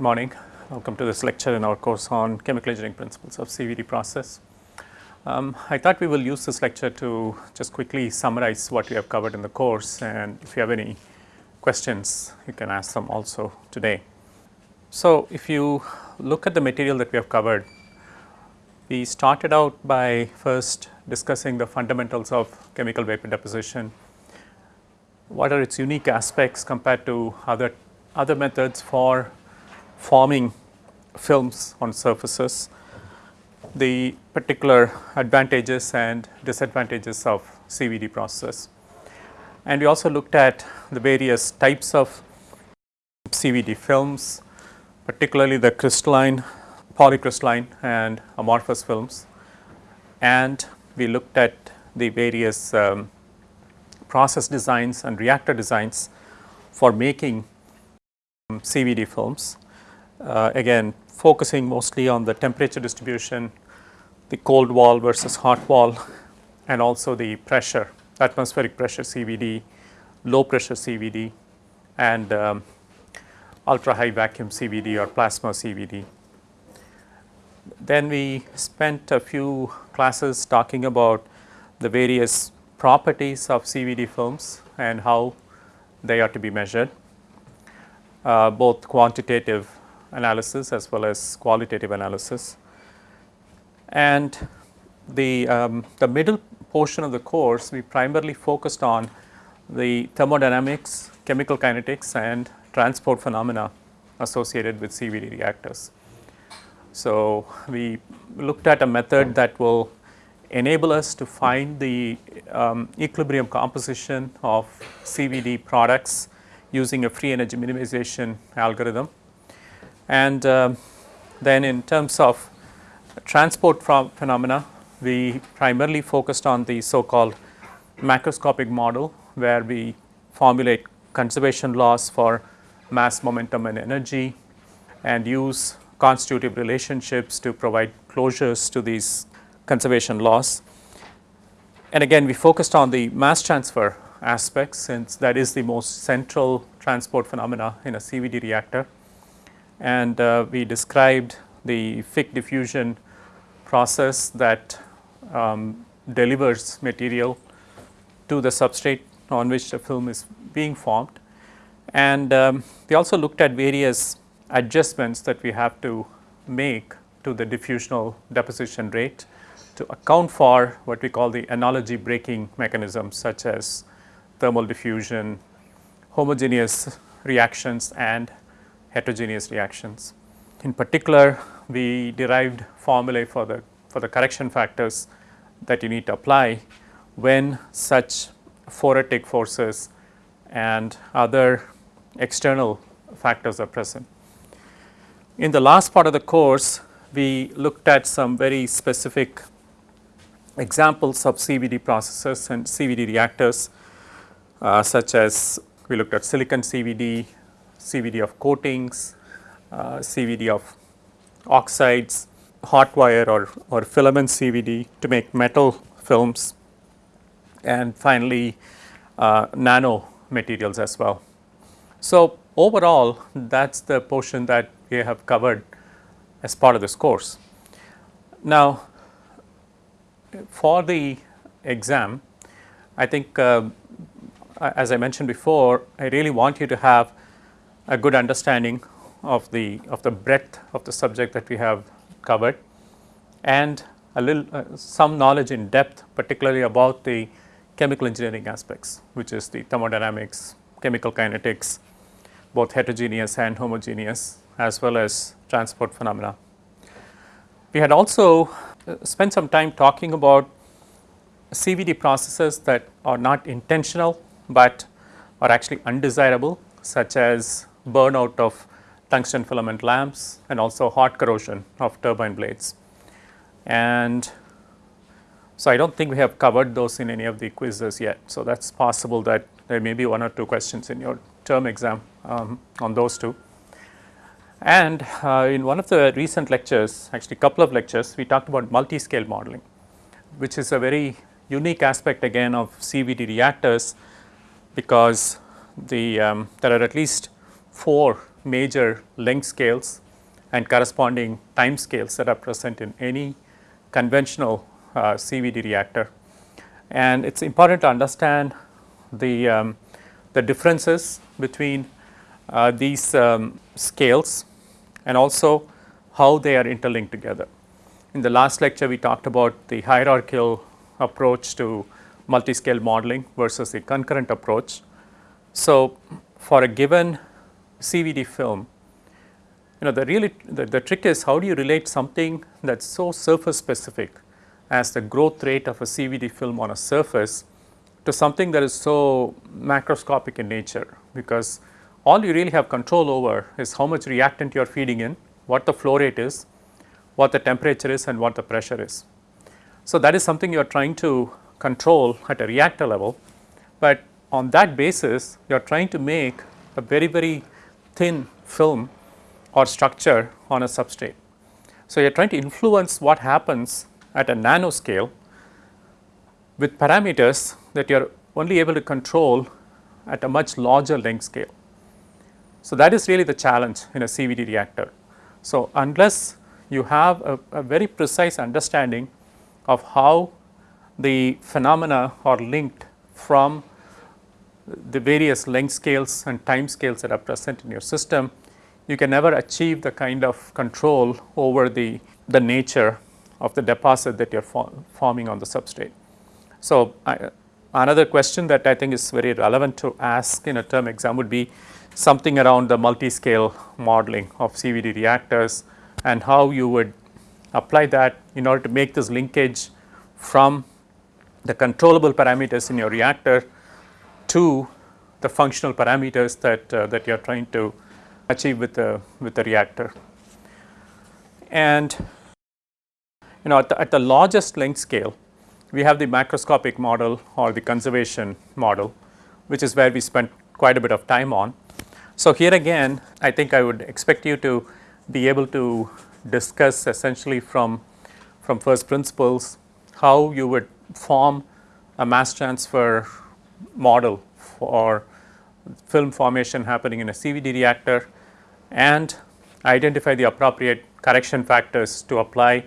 morning. Welcome to this lecture in our course on chemical engineering principles of CVD process. Um, I thought we will use this lecture to just quickly summarize what we have covered in the course and if you have any questions you can ask them also today. So, if you look at the material that we have covered, we started out by first discussing the fundamentals of chemical vapor deposition, what are its unique aspects compared to other, other methods for forming films on surfaces, the particular advantages and disadvantages of CVD process. And we also looked at the various types of CVD films, particularly the crystalline, polycrystalline and amorphous films. And we looked at the various um, process designs and reactor designs for making CVD films. Uh, again focusing mostly on the temperature distribution, the cold wall versus hot wall and also the pressure, atmospheric pressure CVD, low pressure CVD and um, ultra high vacuum CVD or plasma CVD. Then we spent a few classes talking about the various properties of CVD films and how they are to be measured, uh, both quantitative analysis as well as qualitative analysis. And the, um, the middle portion of the course we primarily focused on the thermodynamics, chemical kinetics and transport phenomena associated with CVD reactors. So, we looked at a method that will enable us to find the um, equilibrium composition of CVD products using a free energy minimization algorithm. And uh, then in terms of transport phenomena, we primarily focused on the so called macroscopic model where we formulate conservation laws for mass momentum and energy and use constitutive relationships to provide closures to these conservation laws. And again we focused on the mass transfer aspects since that is the most central transport phenomena in a CVD reactor. And uh, we described the Fick diffusion process that um, delivers material to the substrate on which the film is being formed. And um, we also looked at various adjustments that we have to make to the diffusional deposition rate to account for what we call the analogy breaking mechanisms such as thermal diffusion, homogeneous reactions and heterogeneous reactions. In particular, we derived formulae for the for the correction factors that you need to apply when such phoretic forces and other external factors are present. In the last part of the course, we looked at some very specific examples of CVD processes and CVD reactors uh, such as we looked at silicon CVD, CVD of coatings, uh, CVD of oxides, hot wire or, or filament CVD to make metal films and finally uh, nano materials as well. So, overall that is the portion that we have covered as part of this course. Now, for the exam, I think uh, as I mentioned before, I really want you to have a good understanding of the of the breadth of the subject that we have covered and a little uh, some knowledge in depth particularly about the chemical engineering aspects which is the thermodynamics, chemical kinetics, both heterogeneous and homogeneous as well as transport phenomena. We had also uh, spent some time talking about CVD processes that are not intentional, but are actually undesirable such as burnout of tungsten filament lamps and also hot corrosion of turbine blades. And so, I do not think we have covered those in any of the quizzes yet. So, that is possible that there may be one or two questions in your term exam um, on those two. And uh, in one of the recent lectures, actually a couple of lectures, we talked about multi-scale modeling, which is a very unique aspect again of CVD reactors because the um, there are at least four major length scales and corresponding time scales that are present in any conventional uh, CVD reactor. And it is important to understand the, um, the differences between uh, these um, scales and also how they are interlinked together. In the last lecture we talked about the hierarchical approach to multi-scale modeling versus the concurrent approach. So, for a given CVD film, you know the really the, the trick is how do you relate something that is so surface specific as the growth rate of a CVD film on a surface to something that is so macroscopic in nature? Because all you really have control over is how much reactant you are feeding in, what the flow rate is, what the temperature is and what the pressure is. So, that is something you are trying to control at a reactor level, but on that basis you are trying to make a very very thin film or structure on a substrate. So, you are trying to influence what happens at a nanoscale with parameters that you are only able to control at a much larger length scale. So, that is really the challenge in a CVD reactor. So, unless you have a, a very precise understanding of how the phenomena are linked from the various length scales and time scales that are present in your system, you can never achieve the kind of control over the, the nature of the deposit that you are forming on the substrate. So, I, another question that I think is very relevant to ask in a term exam would be something around the multi-scale modeling of CVD reactors and how you would apply that in order to make this linkage from the controllable parameters in your reactor to the functional parameters that uh, that you are trying to achieve with the with the reactor. And you know at the, at the largest length scale we have the macroscopic model or the conservation model which is where we spent quite a bit of time on. So, here again I think I would expect you to be able to discuss essentially from, from first principles how you would form a mass transfer model for film formation happening in a CVD reactor and identify the appropriate correction factors to apply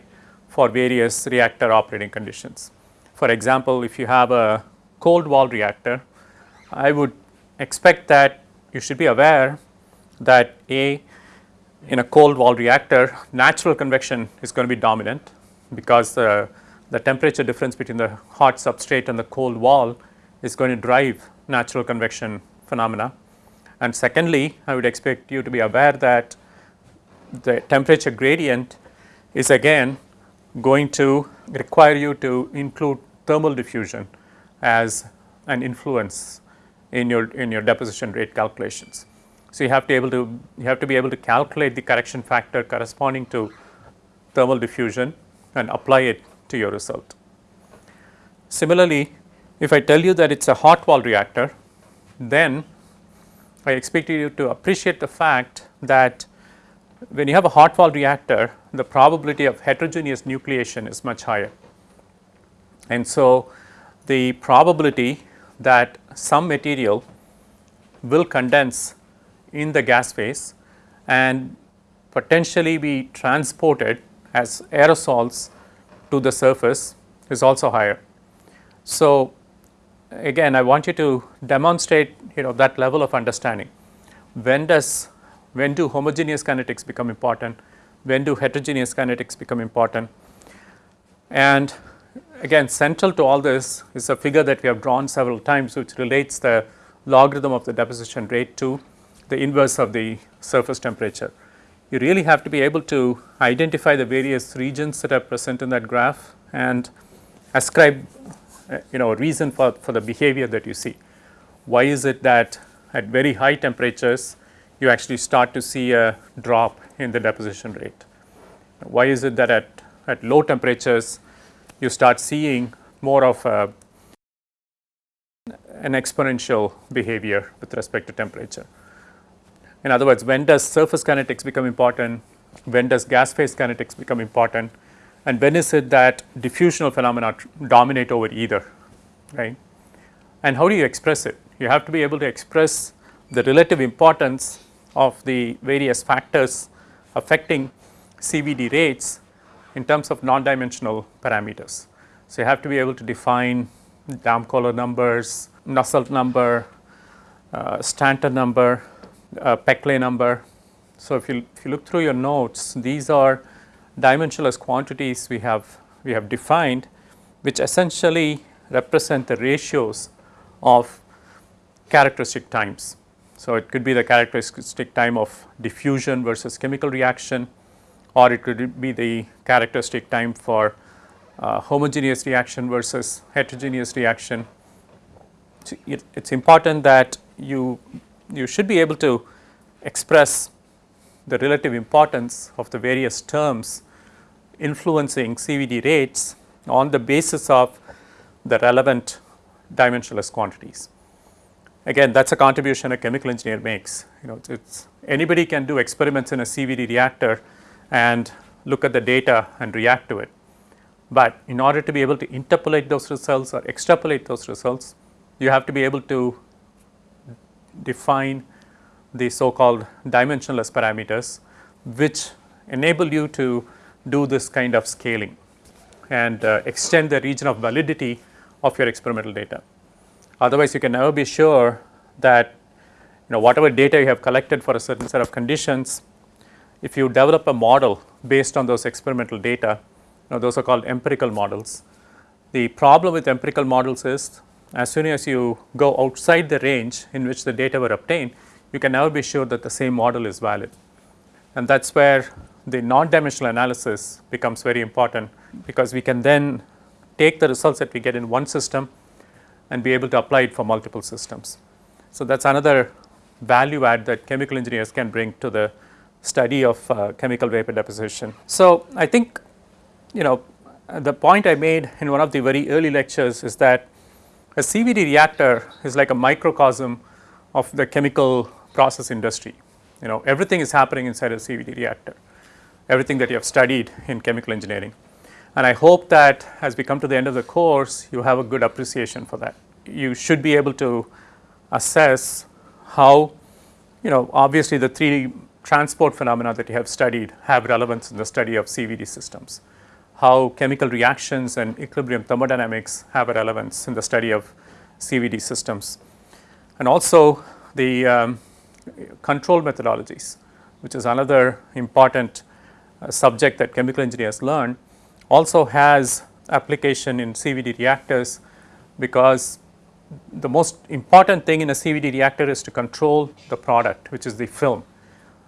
for various reactor operating conditions. For example, if you have a cold wall reactor, I would expect that you should be aware that A in a cold wall reactor natural convection is going to be dominant because the, the temperature difference between the hot substrate and the cold wall is going to drive natural convection phenomena. And secondly, I would expect you to be aware that the temperature gradient is again going to require you to include thermal diffusion as an influence in your in your deposition rate calculations. So, you have to able to you have to be able to calculate the correction factor corresponding to thermal diffusion and apply it to your result. Similarly, if I tell you that it is a hot wall reactor, then I expect you to appreciate the fact that when you have a hot wall reactor, the probability of heterogeneous nucleation is much higher. And so, the probability that some material will condense in the gas phase and potentially be transported as aerosols to the surface is also higher. So, again I want you to demonstrate you know that level of understanding. When does when do homogeneous kinetics become important, when do heterogeneous kinetics become important and again central to all this is a figure that we have drawn several times which relates the logarithm of the deposition rate to the inverse of the surface temperature. You really have to be able to identify the various regions that are present in that graph and ascribe Uh, you know a reason for, for the behavior that you see. Why is it that at very high temperatures you actually start to see a drop in the deposition rate? Why is it that at, at low temperatures you start seeing more of a, an exponential behavior with respect to temperature? In other words, when does surface kinetics become important? When does gas phase kinetics become important? And when is it that diffusional phenomena dominate over either, right? And how do you express it? You have to be able to express the relative importance of the various factors affecting CVD rates in terms of non-dimensional parameters. So, you have to be able to define Damkohler numbers, Nusselt number, uh, Stanton number, uh, Peclet number. So, if you, if you look through your notes, these are dimensionless quantities we have, we have defined which essentially represent the ratios of characteristic times. So, it could be the characteristic time of diffusion versus chemical reaction or it could be the characteristic time for uh, homogeneous reaction versus heterogeneous reaction. So, it is important that you, you should be able to express the relative importance of the various terms influencing CVD rates on the basis of the relevant dimensionless quantities. Again that is a contribution a chemical engineer makes you know it's anybody can do experiments in a CVD reactor and look at the data and react to it. But in order to be able to interpolate those results or extrapolate those results you have to be able to define the so called dimensionless parameters which enable you to do this kind of scaling and uh, extend the region of validity of your experimental data. Otherwise, you can never be sure that you know whatever data you have collected for a certain set of conditions, if you develop a model based on those experimental data, you know those are called empirical models. The problem with empirical models is as soon as you go outside the range in which the data were obtained, you can never be sure that the same model is valid. And that is where the non-dimensional analysis becomes very important because we can then take the results that we get in one system and be able to apply it for multiple systems. So, that is another value add that chemical engineers can bring to the study of uh, chemical vapor deposition. So, I think you know the point I made in one of the very early lectures is that a CVD reactor is like a microcosm of the chemical process industry. You know everything is happening inside a CVD reactor, everything that you have studied in chemical engineering. And I hope that as we come to the end of the course, you have a good appreciation for that. You should be able to assess how, you know, obviously the 3D transport phenomena that you have studied have relevance in the study of CVD systems. How chemical reactions and equilibrium thermodynamics have a relevance in the study of CVD systems. And also the um, control methodologies, which is another important uh, subject that chemical engineers learn also has application in CVD reactors because the most important thing in a CVD reactor is to control the product which is the film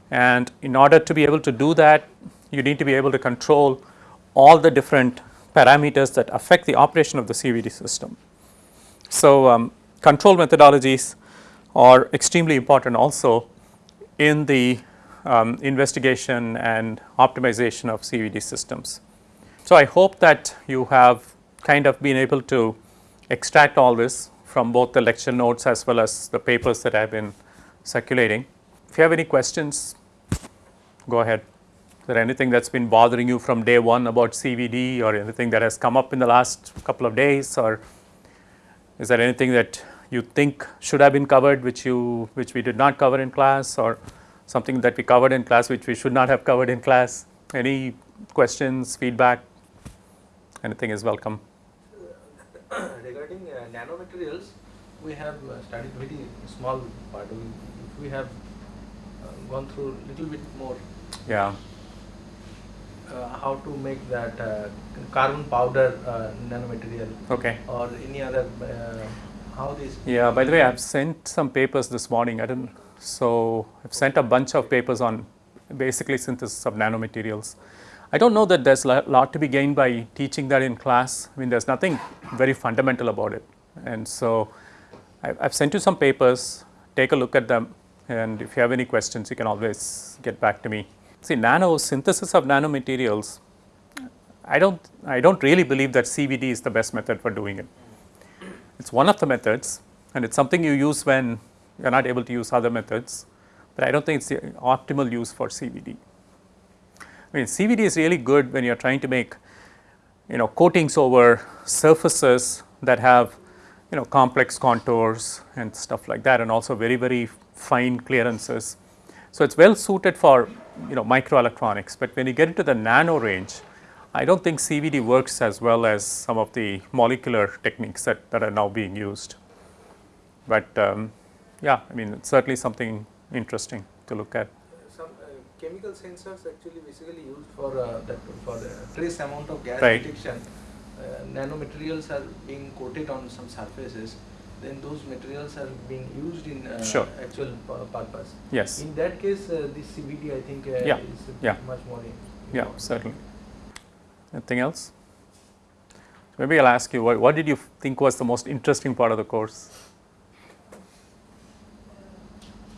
and in order to be able to do that you need to be able to control all the different parameters that affect the operation of the CVD system. So, um, control methodologies are extremely important also in the um, investigation and optimization of CVD systems. So, I hope that you have kind of been able to extract all this from both the lecture notes as well as the papers that I have been circulating. If you have any questions, go ahead. Is there anything that has been bothering you from day 1 about CVD or anything that has come up in the last couple of days or is there anything that you think should have been covered which you which we did not cover in class or something that we covered in class which we should not have covered in class? Any questions, feedback? anything is welcome. Regarding uh, nanomaterials, we have uh, studied very small part. We, we have uh, gone through little bit more. Yeah. Uh, how to make that uh, carbon powder uh, nanomaterial. Okay. Or any other how. Yeah. By the way, I've sent some papers this morning. I didn't. So I've sent a bunch of papers on basically synthesis of nanomaterials. I don't know that there's a lot to be gained by teaching that in class. I mean, there's nothing very fundamental about it. And so I, have sent you some papers, take a look at them. And if you have any questions, you can always get back to me. See, nano synthesis of nanomaterials, I don't, I don't really believe that CVD is the best method for doing it. It's one of the methods and it's something you use when you're not able to use other methods, but I don't think it's the optimal use for CVD. I mean CVD is really good when you are trying to make you know coatings over surfaces that have you know complex contours and stuff like that and also very very fine clearances. So, it is well suited for you know microelectronics, but when you get into the nano range, I do not think CVD works as well as some of the molecular techniques that, that are now being used. But um, yeah, I mean it's certainly something interesting to look at. Some uh, chemical sensors actually basically used for uh, that for the trace amount of gas Right. detection. Uh, nanomaterials are being coated on some surfaces. Then those materials are being used in uh, Sure. actual purpose. Yes, In that case, uh, this CVD I think uh, Yeah. is Yeah. much more. in- yeah, certainly. Anything else? Maybe I'll ask you, what, what did you think was the most interesting part of the course?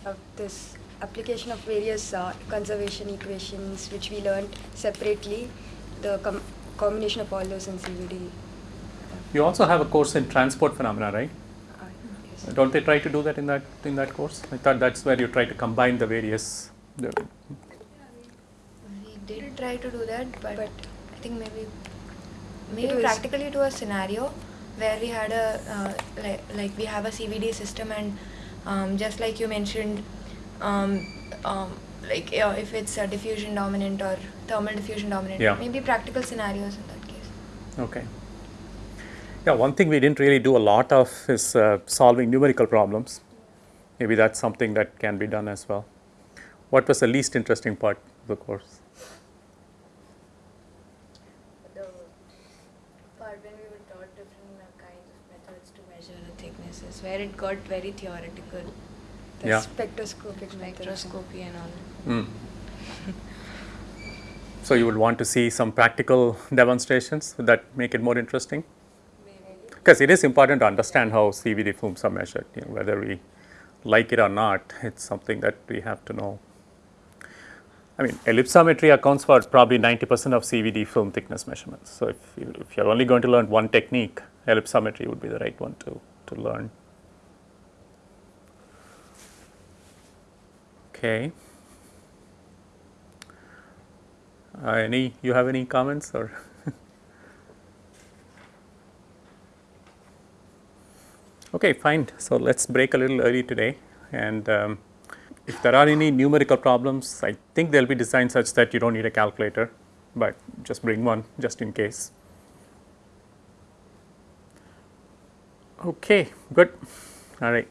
of this application of various uh, conservation equations which we learned separately, the com- combination of all those in CVD. You also have a course in transport phenomena, right? Uh, yes. Don't they try to do that in that in that course? I thought that's where you try to combine the various. The, We did try to do that, but, But I think maybe maybe was- practically to a scenario where we had a uh, like like we have a CVD system and um, just like you mentioned, um, um, like uh, if it's a diffusion dominant or thermal diffusion dominant, Yeah. maybe practical scenarios in that case. okay. Yeah, one thing we didn't really do a lot of is uh, solving numerical problems. Maybe that's something that can be done as well. What was the least interesting part of the course? the part when we were taught different uh, kinds of methods to measure the thicknesses, where it got very theoretical, the Yeah. spectroscopic methods. spectroscopy and all. Mm. so you would want to see some practical demonstrations that make it more interesting? Because it is important to understand how CVD films are measured, you know, whether we like it or not, it's something that we have to know. I mean, ellipsometry accounts for probably 90% of CVD film thickness measurements. So if, you, if you're only going to learn one technique, ellipsometry would be the right one to, to learn. Okay. Uh, any, you have any comments or? okay, fine. So let's break a little early today. And um, if there are any numerical problems, I think they'll be designed such that you don't need a calculator, but just bring one just in case. Okay, good. All right.